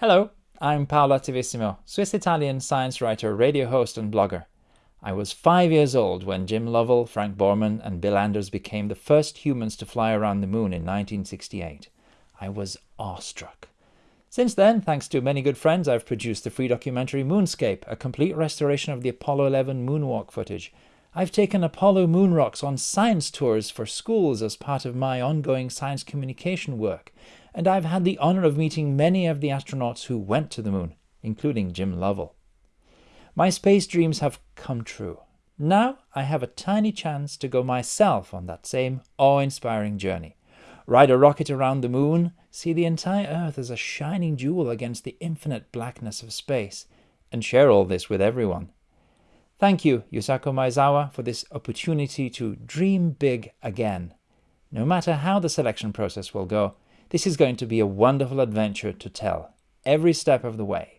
Hello, I'm Paolo Attivissimo, Swiss-Italian science writer, radio host and blogger. I was five years old when Jim Lovell, Frank Borman and Bill Anders became the first humans to fly around the moon in 1968. I was awestruck. Since then, thanks to many good friends, I've produced the free documentary Moonscape, a complete restoration of the Apollo 11 moonwalk footage. I've taken Apollo moon rocks on science tours for schools as part of my ongoing science communication work, and I've had the honour of meeting many of the astronauts who went to the moon, including Jim Lovell. My space dreams have come true. Now I have a tiny chance to go myself on that same awe-inspiring journey ride a rocket around the moon, see the entire Earth as a shining jewel against the infinite blackness of space, and share all this with everyone. Thank you, Yusaku Maezawa, for this opportunity to dream big again. No matter how the selection process will go, this is going to be a wonderful adventure to tell, every step of the way.